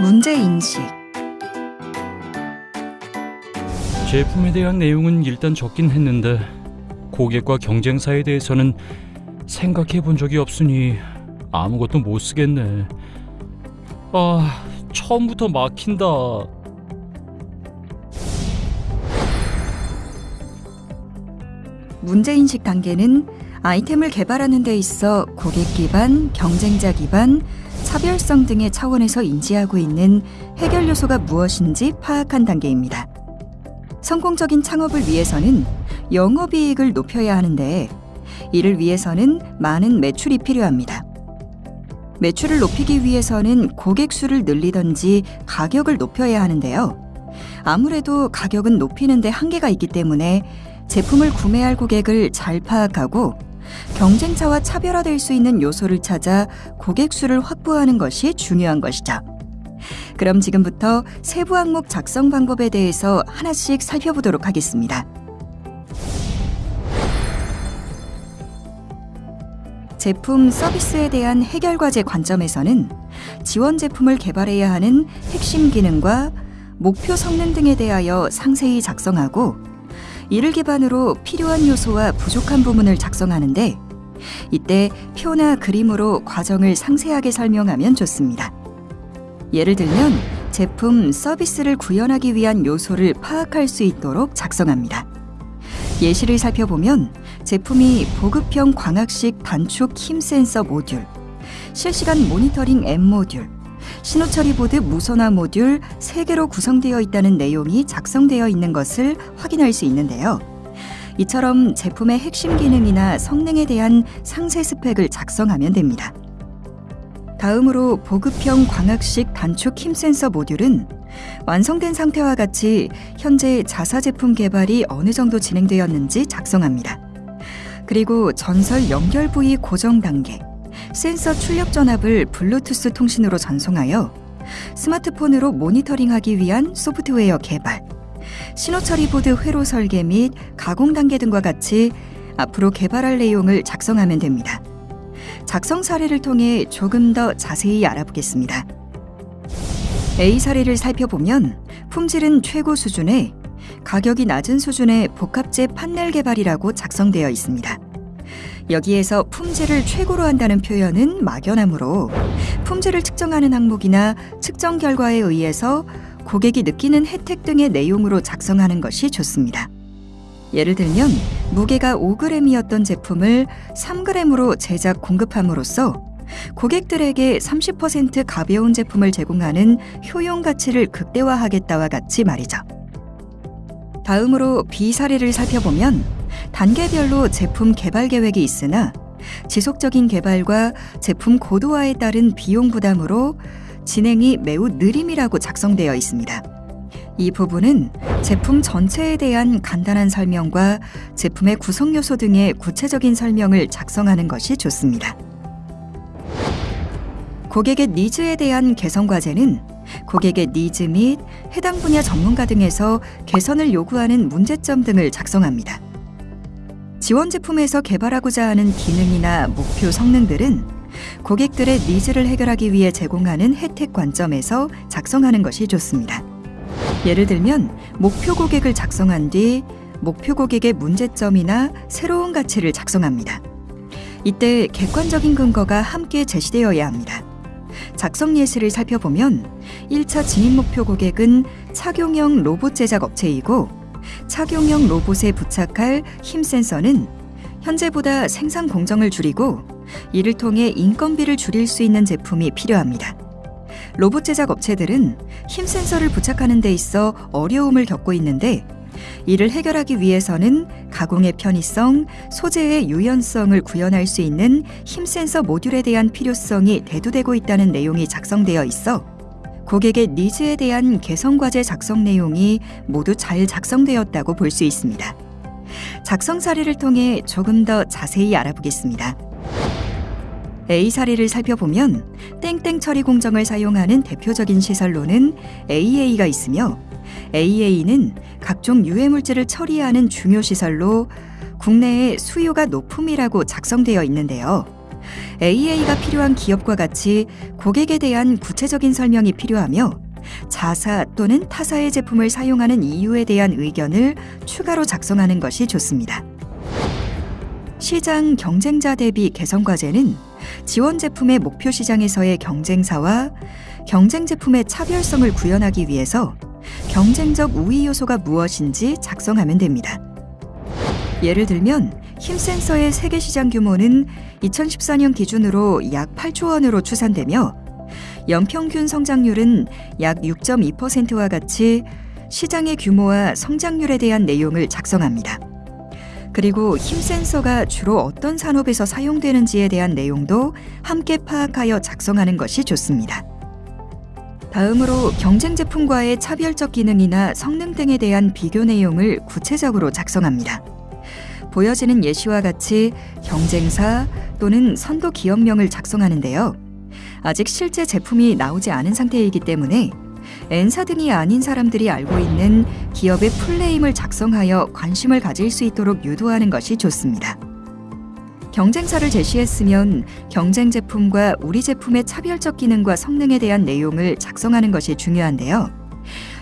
문제인식, 제품에 대한 내용은 일단 적긴 했는데 고객과 경쟁사에 대해서는 생각해 본 적이 없으니 아무것도 못 쓰겠네. 아, 처음부터 막힌다. 문제인식 단계는 아이템을 개발하는 데 있어 고객 기반, 경쟁자 기반, 차별성 등의 차원에서 인지하고 있는 해결 요소가 무엇인지 파악한 단계입니다. 성공적인 창업을 위해서는 영업이익을 높여야 하는데 이를 위해서는 많은 매출이 필요합니다. 매출을 높이기 위해서는 고객 수를 늘리던지 가격을 높여야 하는데요. 아무래도 가격은 높이는 데 한계가 있기 때문에 제품을 구매할 고객을 잘 파악하고 경쟁차와 차별화될 수 있는 요소를 찾아 고객 수를 확보하는 것이 중요한 것이죠. 그럼 지금부터 세부 항목 작성 방법에 대해서 하나씩 살펴보도록 하겠습니다. 제품 서비스에 대한 해결 과제 관점에서는 지원 제품을 개발해야 하는 핵심 기능과 목표 성능 등에 대하여 상세히 작성하고 이를 기반으로 필요한 요소와 부족한 부분을 작성하는데 이때 표나 그림으로 과정을 상세하게 설명하면 좋습니다. 예를 들면 제품 서비스를 구현하기 위한 요소를 파악할 수 있도록 작성합니다. 예시를 살펴보면 제품이 보급형 광학식 단축 힘 센서 모듈, 실시간 모니터링 M 모듈, 신호 처리 보드 무선화 모듈 3개로 구성되어 있다는 내용이 작성되어 있는 것을 확인할 수 있는데요. 이처럼 제품의 핵심 기능이나 성능에 대한 상세 스펙을 작성하면 됩니다. 다음으로 보급형 광학식 단축 힘 센서 모듈은 완성된 상태와 같이 현재 자사 제품 개발이 어느 정도 진행되었는지 작성합니다. 그리고 전설 연결 부위 고정 단계, 센서 출력 전압을 블루투스 통신으로 전송하여 스마트폰으로 모니터링하기 위한 소프트웨어 개발, 신호 처리 보드 회로 설계 및 가공 단계 등과 같이 앞으로 개발할 내용을 작성하면 됩니다. 작성 사례를 통해 조금 더 자세히 알아보겠습니다. A 사례를 살펴보면 품질은 최고 수준에 가격이 낮은 수준의 복합재 판넬 개발이라고 작성되어 있습니다. 여기에서 품질을 최고로 한다는 표현은 막연하므로 품질을 측정하는 항목이나 측정 결과에 의해서 고객이 느끼는 혜택 등의 내용으로 작성하는 것이 좋습니다. 예를 들면 무게가 5g이었던 제품을 3g으로 제작 공급함으로써 고객들에게 30% 가벼운 제품을 제공하는 효용 가치를 극대화하겠다와 같이 말이죠. 다음으로 B 사례를 살펴보면 단계별로 제품 개발 계획이 있으나 지속적인 개발과 제품 고도화에 따른 비용 부담으로 진행이 매우 느림이라고 작성되어 있습니다. 이 부분은 제품 전체에 대한 간단한 설명과 제품의 구성 요소 등의 구체적인 설명을 작성하는 것이 좋습니다. 고객의 니즈에 대한 개선 과제는 고객의 니즈 및 해당 분야 전문가 등에서 개선을 요구하는 문제점 등을 작성합니다. 지원 제품에서 개발하고자 하는 기능이나 목표 성능들은 고객들의 needs를 해결하기 위해 제공하는 혜택 관점에서 작성하는 것이 좋습니다. 예를 들면 목표 고객을 작성한 뒤 목표 고객의 문제점이나 새로운 가치를 작성합니다. 이때 객관적인 근거가 함께 제시되어야 합니다. 작성 예시를 살펴보면 1차 진입 목표 고객은 착용형 로봇 제작 업체이고 착용형 로봇에 부착할 힘 센서는 현재보다 생산 공정을 줄이고 이를 통해 인건비를 줄일 수 있는 제품이 필요합니다. 로봇 제작 업체들은 힘 센서를 부착하는 데 있어 어려움을 겪고 있는데 이를 해결하기 위해서는 가공의 편의성, 소재의 유연성을 구현할 수 있는 힘 센서 모듈에 대한 필요성이 대두되고 있다는 내용이 작성되어 있어 고객의 니즈에 대한 개선 과제 작성 내용이 모두 잘 작성되었다고 볼 수 있습니다. 작성 사례를 통해 조금 더 자세히 알아보겠습니다. A 사례를 살펴보면 땡땡 처리 공정을 사용하는 대표적인 시설로는 AA가 있으며 AA는 각종 유해 물질을 처리하는 중요 시설로 국내의 수요가 높음이라고 작성되어 있는데요. AA가 필요한 기업과 같이 고객에 대한 구체적인 설명이 필요하며 자사 또는 타사의 제품을 사용하는 이유에 대한 의견을 추가로 작성하는 것이 좋습니다. 시장 경쟁자 대비 개선 과제는 지원 제품의 목표 시장에서의 경쟁사와 경쟁 제품의 차별성을 구현하기 위해서 경쟁적 우위 요소가 무엇인지 작성하면 됩니다. 예를 들면 힘 센서의 세계 시장 규모는 2014년 기준으로 약 8조 원으로 추산되며 연평균 성장률은 약 6.2%와 같이 시장의 규모와 성장률에 대한 내용을 작성합니다. 그리고 힘 센서가 주로 어떤 산업에서 사용되는지에 대한 내용도 함께 파악하여 작성하는 것이 좋습니다. 다음으로 경쟁 제품과의 차별적 기능이나 성능 등에 대한 비교 내용을 구체적으로 작성합니다. 보여지는 예시와 같이 경쟁사 또는 선도 기업명을 작성하는데요. 아직 실제 제품이 나오지 않은 상태이기 때문에 N사 등이 아닌 사람들이 알고 있는 기업의 풀네임을 작성하여 관심을 가질 수 있도록 유도하는 것이 좋습니다. 경쟁사를 제시했으면 경쟁 제품과 우리 제품의 차별적 기능과 성능에 대한 내용을 작성하는 것이 중요한데요.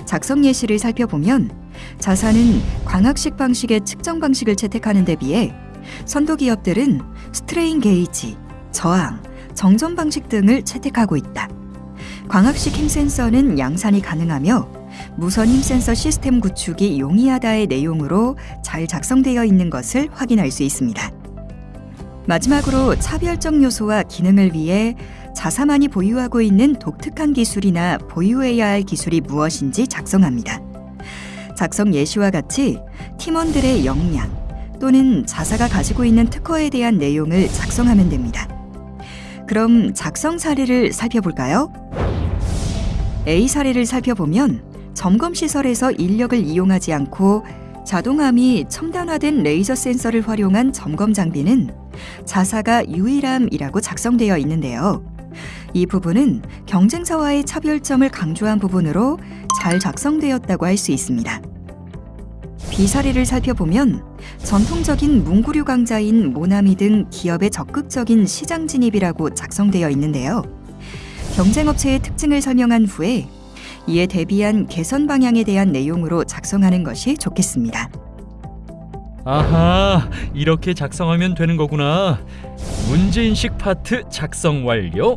작성 예시를 살펴보면 자사는 광학식 방식의 측정 방식을 채택하는 데 비해 선도 기업들은 스트레인 게이지, 저항, 정전 방식 등을 채택하고 있다. 광학식 힘 센서는 양산이 가능하며 무선 힘 센서 시스템 구축이 용이하다의 내용으로 잘 작성되어 있는 것을 확인할 수 있습니다. 마지막으로 차별적 요소와 기능을 위해 자사만이 보유하고 있는 독특한 기술이나 보유해야 할 기술이 무엇인지 작성합니다. 작성 예시와 같이 팀원들의 역량 또는 자사가 가지고 있는 특허에 대한 내용을 작성하면 됩니다. 그럼 작성 사례를 살펴볼까요? A 사례를 살펴보면 점검 시설에서 인력을 이용하지 않고 자동함이 첨단화된 레이저 센서를 활용한 점검 장비는 자사가 유일함이라고 작성되어 있는데요. 이 부분은 경쟁사와의 차별점을 강조한 부분으로 잘 작성되었다고 할 수 있습니다. B 사례를 살펴보면 전통적인 문구류 강자인 모나미 등 기업의 적극적인 시장 진입이라고 작성되어 있는데요. 경쟁업체의 특징을 설명한 후에 이에 대비한 개선 방향에 대한 내용으로 작성하는 것이 좋겠습니다. 아하, 이렇게 작성하면 되는 거구나. 문제인식 파트 작성 완료.